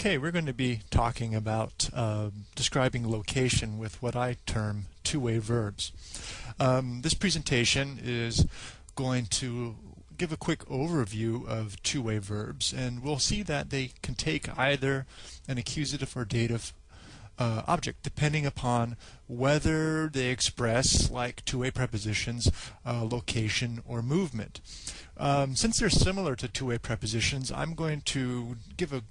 Okay, we're going to be talking about uh, describing location with what I term two-way verbs. Um, this presentation is going to give a quick overview of two-way verbs and we'll see that they can take either an accusative or dative uh, object depending upon whether they express like two-way prepositions uh, location or movement. Um, since they're similar to two-way prepositions I'm going to give a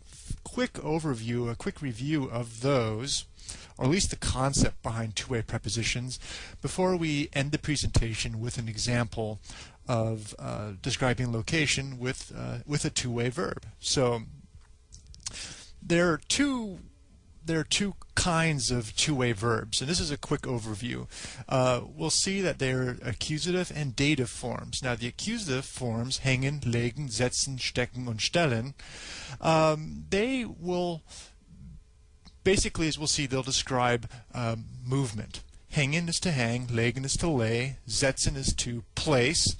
quick overview, a quick review of those, or at least the concept behind two-way prepositions, before we end the presentation with an example of uh, describing location with, uh, with a two-way verb. So there are two there are two kinds of two-way verbs, and this is a quick overview. Uh, we'll see that they're accusative and dative forms. Now, the accusative forms, hängen, legen, setzen, stecken, und stellen, um, they will, basically, as we'll see, they'll describe um, movement. Hängen is to hang, legen is to lay, setzen is to place,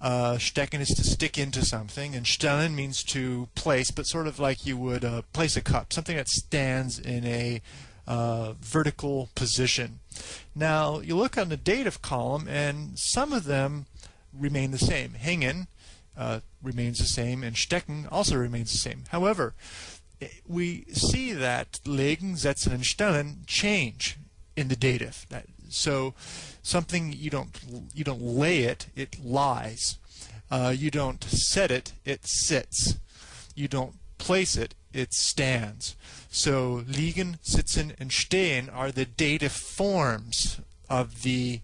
uh, stecken is to stick into something, and stellen means to place, but sort of like you would uh, place a cup, something that stands in a uh, vertical position. Now, you look on the dative column, and some of them remain the same. Hängen uh, remains the same, and stecken also remains the same. However, we see that legen, setzen, and stellen change in the dative. That, so something you don't you don't lay it, it lies. Uh, you don't set it, it sits. You don't place it, it stands. So liegen, sitzen, and stehen are the dative forms of the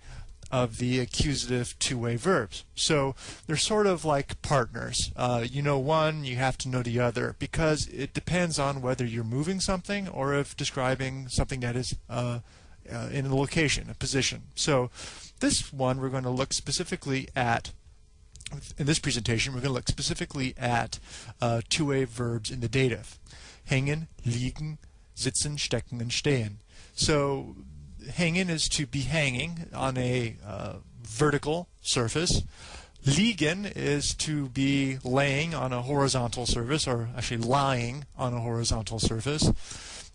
of the accusative two-way verbs. So they're sort of like partners. Uh, you know one, you have to know the other because it depends on whether you're moving something or if describing something that is uh, uh, in a location, a position. So this one we're going to look specifically at in this presentation we're going to look specifically at uh, two-way verbs in the dative. Hängen, liegen, sitzen, stecken, and stehen. So hängen is to be hanging on a uh, vertical surface. Liegen is to be laying on a horizontal surface, or actually lying on a horizontal surface.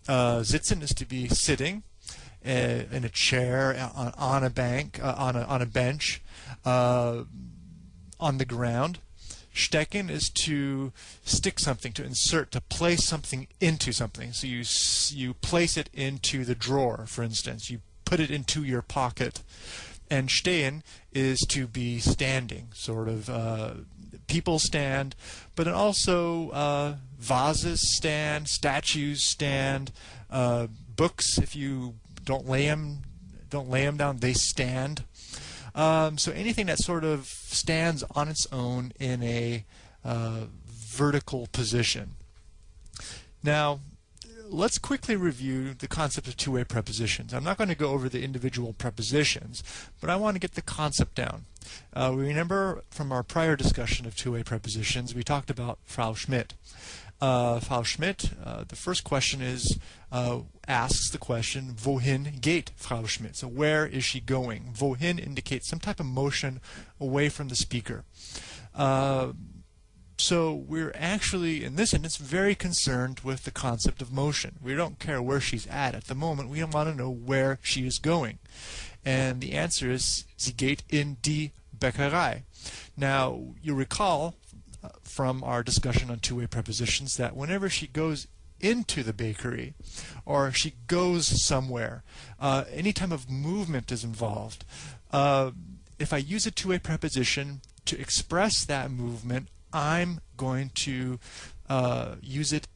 Uh, sitzen is to be sitting in a chair, uh, on, on a bank, uh, on, a, on a bench, uh, on the ground. Stecken is to stick something, to insert, to place something into something. So you you place it into the drawer, for instance. You put it into your pocket. And stehen is to be standing, sort of uh, people stand, but also uh, vases stand, statues stand, uh, books. If you don't lay them, don't lay them down, they stand. Um, so anything that sort of stands on its own in a uh, vertical position. Now, let's quickly review the concept of two-way prepositions. I'm not going to go over the individual prepositions, but I want to get the concept down. Uh, we remember from our prior discussion of two-way prepositions, we talked about Frau Schmidt. Uh, Frau Schmidt, uh, the first question is, uh, asks the question, wohin geht Frau Schmidt? So where is she going? Wohin indicates some type of motion away from the speaker. Uh, so we're actually, in this instance, very concerned with the concept of motion. We don't care where she's at at the moment. We want to know where she is going. And the answer is, sie geht in die Bäckerei. Now, you recall from our discussion on two-way prepositions that whenever she goes into the bakery or she goes somewhere, uh, any time of movement is involved. Uh, if I use a two-way preposition to express that movement, I'm going to uh, use it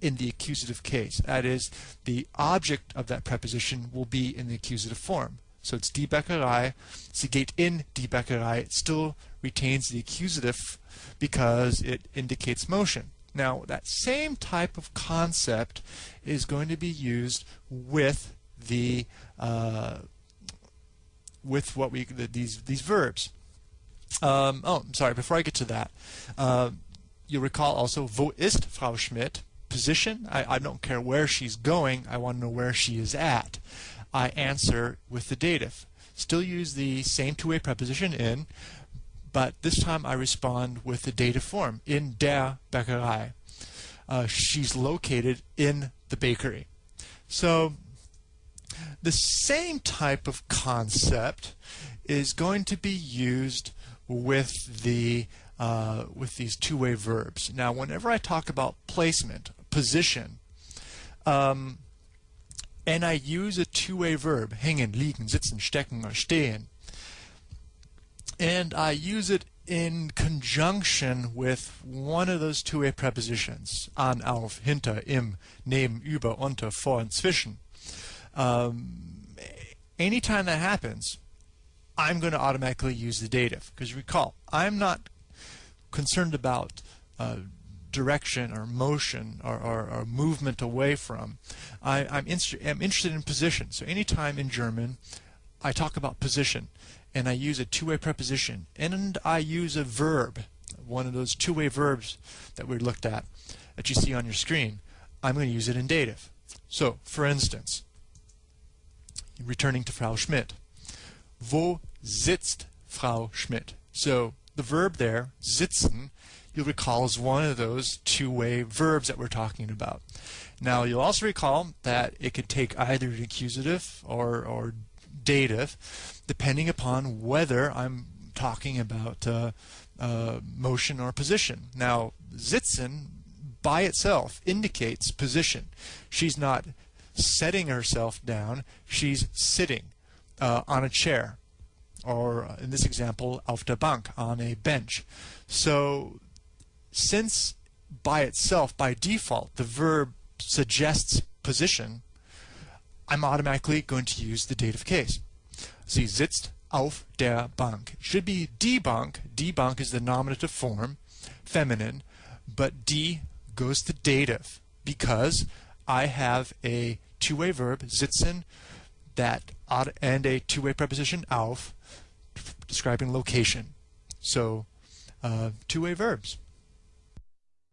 in the accusative case. That is, the object of that preposition will be in the accusative form. So it's die Bäckerei. Sie geht in die Bäckerei. It still retains the accusative because it indicates motion. Now, that same type of concept is going to be used with the uh, with what we the, these these verbs. Um, oh, I'm sorry. Before I get to that, uh, you recall also wo ist Frau Schmidt? Position. I, I don't care where she's going. I want to know where she is at. I answer with the dative. Still use the same two-way preposition in, but this time I respond with the dative form in der Bäckerei. uh, she's located in the bakery. So the same type of concept is going to be used with the uh, with these two-way verbs. Now, whenever I talk about placement, position, um, and I use a two-way verb, hängen, liegen, sitzen, stecken, or stehen, and I use it in conjunction with one of those two-way prepositions, an, auf, hinter, im, neben, über, unter, vor, and zwischen. Um, anytime that happens, I'm going to automatically use the dative. Because recall, I'm not concerned about uh, direction or motion or, or, or, movement away from. I, am I'm interested in position. So anytime in German I talk about position and I use a two-way preposition and I use a verb, one of those two-way verbs that we looked at that you see on your screen, I'm going to use it in dative. So, for instance, returning to Frau Schmidt. Wo sitzt Frau Schmidt? So the verb there, sitzen, you'll recall is one of those two-way verbs that we're talking about. Now you'll also recall that it could take either an accusative or, or dative, depending upon whether I'm talking about uh, uh, motion or position. Now sitzen by itself indicates position. She's not setting herself down, she's sitting uh, on a chair or uh, in this example, auf der Bank, on a bench. So since by itself, by default, the verb suggests position, I'm automatically going to use the dative case. Sie sitzt auf der Bank. Should be die Bank. Die Bank is the nominative form, feminine, but die goes to dative because I have a two-way verb, sitzen, that and a two-way preposition auf describing location. So uh, two-way verbs.